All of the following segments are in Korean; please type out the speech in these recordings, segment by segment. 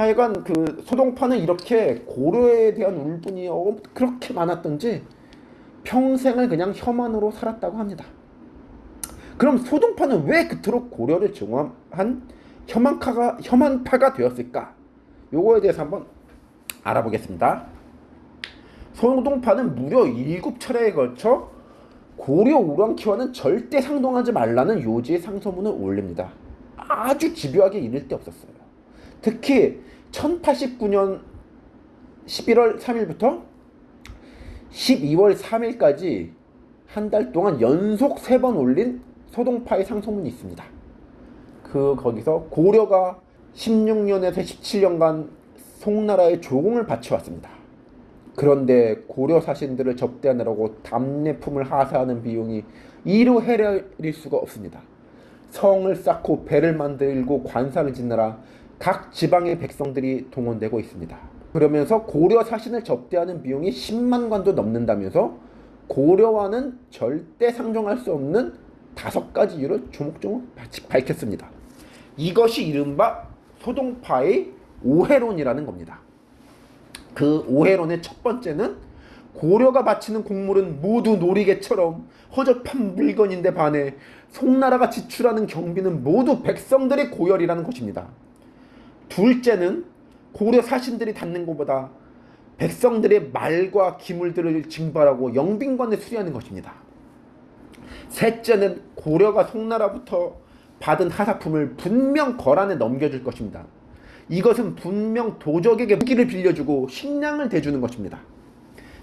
하여간 그 소동파는 이렇게 고려에 대한 울분이 어, 그렇게 많았던지 평생을 그냥 혐한으로 살았다고 합니다. 그럼 소동파는 왜 그토록 고려를 증오한 혐한파가, 혐한파가 되었을까? 요거에 대해서 한번 알아보겠습니다. 소동파는 무려 7차례에 걸쳐 고려 우랑키와는 절대 상동하지 말라는 요지의 상소문을 올립니다. 아주 집요하게 이를 데 없었어요. 특히 1089년 11월 3일부터 12월 3일까지 한 달 동안 연속 세 번 올린 소동파의 상소문이 있습니다. 그 거기서 고려가 16년에서 17년간 송나라의 조공을 바쳐왔습니다. 그런데 고려 사신들을 접대하느라고 답례품을 하사하는 비용이 이루 헤아릴 수가 없습니다. 성을 쌓고 배를 만들고 관사를 짓느라 각 지방의 백성들이 동원되고 있습니다. 그러면서 고려 사신을 접대하는 비용이 10만 관도 넘는다면서 고려와는 절대 상종할 수 없는 다섯 가지 이유를 조목조목 밝혔습니다. 이것이 이른바 소동파의 오해론이라는 겁니다. 그 오해론의 첫 번째는 고려가 바치는 곡물은 모두 놀이개처럼 허접한 물건인데 반해 송나라가 지출하는 경비는 모두 백성들의 고열이라는 것입니다. 둘째는 고려 사신들이 닫는 것보다 백성들의 말과 기물들을 징발하고 영빈관에 수리하는 것입니다. 셋째는 고려가 송나라부터 받은 하사품을 분명 거란에 넘겨줄 것입니다. 이것은 분명 도적에게 무기를 빌려주고 식량을 대주는 것입니다.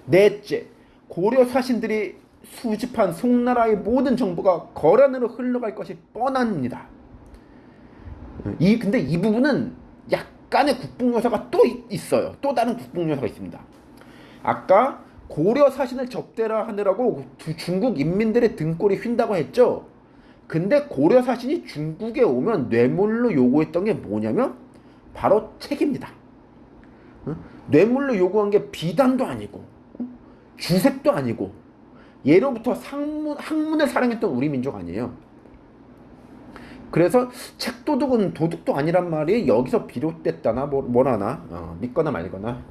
넷째, 고려 사신들이 수집한 송나라의 모든 정보가 거란으로 흘러갈 것이 뻔합니다. 이 근데 이 부분은 약간의 국뽕 요소가 또 있어요. 또 다른 국뽕 요소가 있습니다. 아까 고려 사신을 접대라 하느라고 중국 인민들의 등골이 휜다고 했죠. 근데 고려 사신이 중국에 오면 뇌물로 요구했던 게 뭐냐면 바로 책입니다. 뇌물로 요구한 게 비단도 아니고 주색도 아니고 예로부터 상문, 학문을 사랑했던 우리 민족 아니에요. 그래서 책도둑은 도둑도 아니란 말이 여기서 비롯됐다나 뭐, 뭐라나 어, 믿거나 말거나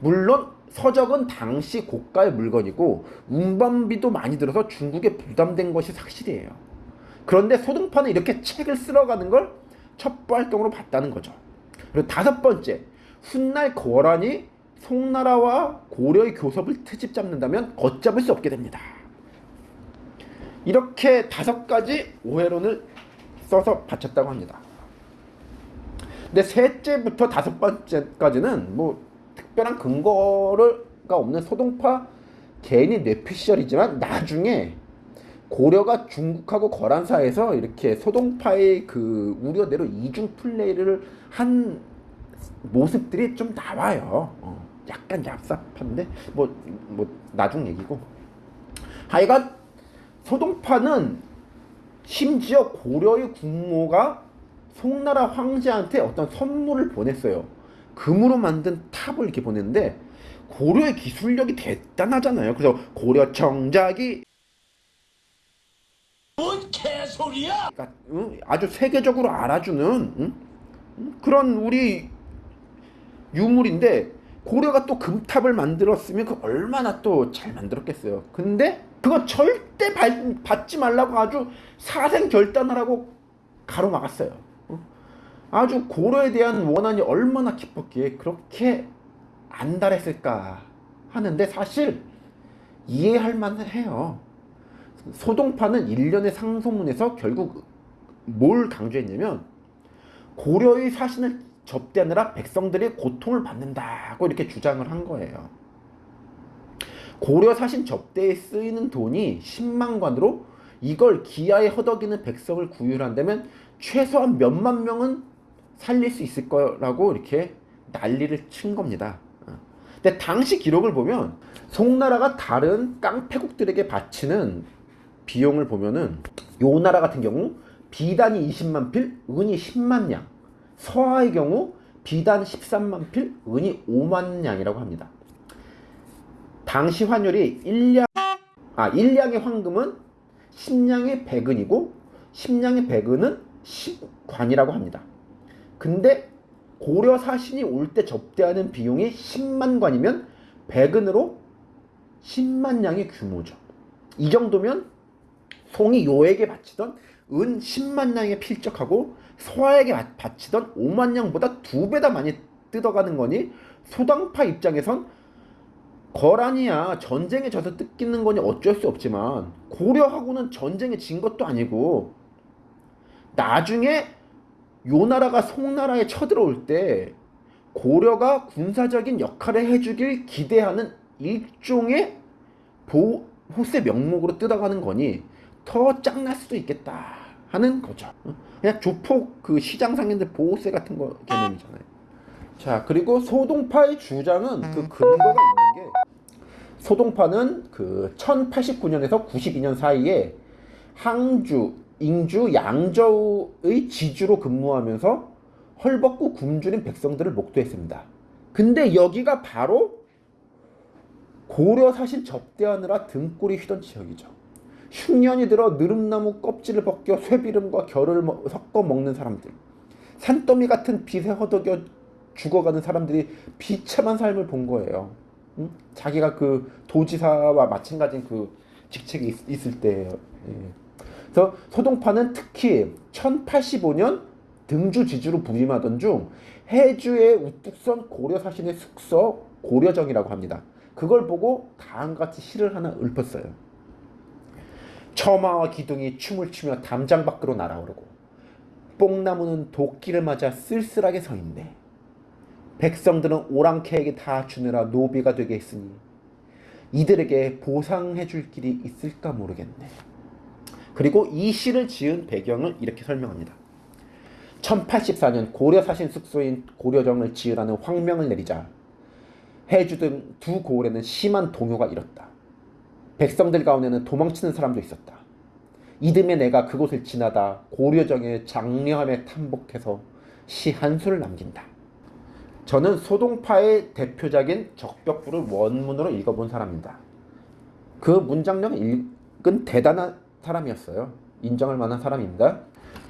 물론 서적은 당시 고가의 물건이고 운반비도 많이 들어서 중국에 부담된 것이 사실이에요. 그런데 소등파는 이렇게 책을 쓸어가는 걸 첩보 활동으로 봤다는 거죠. 그리고 다섯 번째 훗날 거란이 송나라와 고려의 교섭을 트집 잡는다면 걷잡을 수 없게 됩니다. 이렇게 다섯 가지 오해론을 써서 바쳤다고 합니다. 근데 셋째부터 다섯 번째까지는 뭐 특별한 근거가 없는 소동파 개인의 뇌피셜이지만 나중에 고려가 중국하고 거란 사이에서 이렇게 소동파의 그 우려대로 이중 플레이를 한 모습들이 좀 나와요. 어, 약간 얍삽한데 뭐 뭐 나중 얘기고. 하여간 소동파는 심지어 고려의 국모가 송나라 황제한테 어떤 선물을 보냈어요. 금으로 만든 탑을 이렇게 보냈는데 고려의 기술력이 대단하잖아요. 그래서 고려 청작이 뭔 개소리야? 그러니까, 응? 아주 세계적으로 알아주는 응? 그런 우리 유물인데 고려가 또 금탑을 만들었으면 그 얼마나 또 잘 만들었겠어요. 근데 그거 절대 발, 받지 말라고 아주 사생 결단하라고 가로막았어요. 아주 고려에 대한 원한이 얼마나 깊었기에 그렇게 안달했을까 하는데 사실 이해할 만은 해요. 소동파는 일련의 상소문에서 결국 뭘 강조했냐면 고려의 사신을 접대하느라 백성들이 고통을 받는다고 이렇게 주장을 한 거예요. 고려 사신 접대에 쓰이는 돈이 10만 관으로 이걸 기아에 허덕이는 백성을 구휼한다면 최소한 몇만 명은 살릴 수 있을 거라고 이렇게 난리를 친 겁니다. 근데 당시 기록을 보면 송나라가 다른 깡패국들에게 바치는 비용을 보면은 요 나라 같은 경우 비단이 20만 필, 은이 10만 냥. 서하의 경우 비단 13만 필, 은이 5만 냥이라고 합니다. 당시 환율이 1량 아 1량의 황금은 10량의 백은이고 10량의 백은은 10관이라고 합니다. 근데 고려 사신이 올 때 접대하는 비용이 10만 관이면 백은으로 10만 양의 규모죠. 이 정도면 송이 요에게 바치던 은 10만 양에 필적하고 소아에게 바- 바치던 5만 양보다 두 배다 많이 뜯어가는 거니 소당파 입장에선 거란이야 전쟁에 져서 뜯기는 거니 어쩔 수 없지만 고려하고는 전쟁에 진 것도 아니고 나중에 요 나라가 송나라에 쳐들어올 때 고려가 군사적인 역할을 해주길 기대하는 일종의 보호세 명목으로 뜯어가는 거니 더 짱날 수도 있겠다 하는 거죠. 그냥 조폭 그 시장 상인들 보호세 같은 거 개념이잖아요. 자 그리고 소동파의 주장은 그 근거가 있는 게 소동파는 그 1089년에서 92년 사이에 항주, ing주, 양저우의 지주로 근무하면서 헐벗고 굶주린 백성들을 목도했습니다. 근데 여기가 바로 고려 사신 접대하느라 등골이 휘던 지역이죠. 흉년이 들어 느릅나무 껍질을 벗겨 쇠비름과 결을 먹- 섞어 먹는 사람들. 산더미 같은 빛에 허덕여 죽어가는 사람들이 비참한 삶을 본 거예요. 응? 자기가 그 도지사와 마찬가지인 그 직책이 있, 있을 때예요. 예. 그래서 소동파는 특히 1085년 등주 지주로 부임하던 중 해주의 우뚝 선 고려 사신의 숙서 고려정이라고 합니다. 그걸 보고 다음과 같이 시를 하나 읊었어요. 처마와 기둥이 춤을 추며 담장 밖으로 날아오르고 뽕나무는 도끼를 맞아 쓸쓸하게 서 있네. 백성들은 오랑캐에게 다 주느라 노비가 되게 했으니 이들에게 보상해 줄 길이 있을까 모르겠네. 그리고 이 시를 지은 배경을 이렇게 설명합니다. 1084년 고려 사신 숙소인 고려정을 지으라는 황명을 내리자 해주 등 두 고을에는 심한 동요가 일었다. 백성들 가운데는 도망치는 사람도 있었다. 이듬해 내가 그곳을 지나다 고려정의 장려함에 탐복해서 시 한 수를 남긴다. 저는 소동파의 대표작인 적벽부를 원문으로 읽어본 사람입니다. 그 문장력을 읽은 대단한 사람이었어요. 인정할 만한 사람입니다.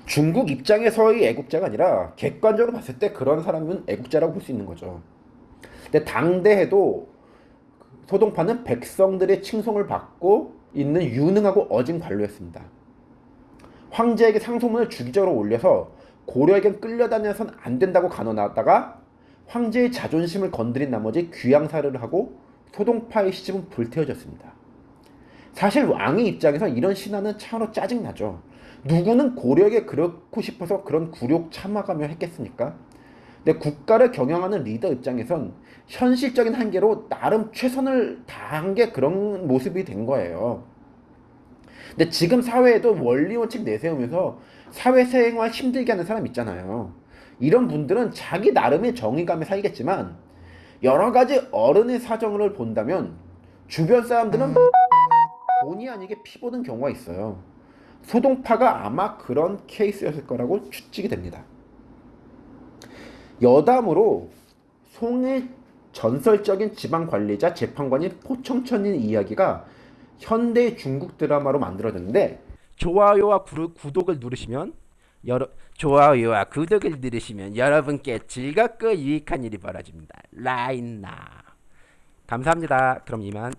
중국 입장에서의 애국자가 아니라 객관적으로 봤을 때 그런 사람은 애국자라고 볼 수 있는 거죠. 근데 당대에도 소동파는 백성들의 칭송을 받고 있는 유능하고 어진 관료였습니다. 황제에게 상소문을 주기적으로 올려서 고려에겐 끌려다녀선 안 된다고 간언하다가 황제의 자존심을 건드린 나머지 귀양사를 하고 소동파의 시집은 불태워졌습니다. 사실 왕의 입장에서 이런 신화는 참으로 짜증나죠. 누구는 고려에게 그렇고 싶어서 그런 굴욕 참아가며 했겠습니까? 근데 국가를 경영하는 리더 입장에선 현실적인 한계로 나름 최선을 다한 게 그런 모습이 된 거예요. 근데 지금 사회에도 원리 원칙 내세우면서 사회생활 힘들게 하는 사람 있잖아요. 이런 분들은 자기 나름의 정의감에 살겠지만 여러 가지 어른의 사정을 본다면 주변 사람들은 본의 아니게 피보는 경우가 있어요. 소동파가 아마 그런 케이스였을 거라고 추측이 됩니다. 여담으로 송의 전설적인 지방 관리자 재판관인 포청천인 이야기가 현대 중국 드라마로 만들어졌는데 좋아요와 구독을 누르시면 여러 좋아요와 구독을 누르시면 여러분께 즐겁고 유익한 일이 벌어집니다. 라인나 감사합니다. 그럼 이만.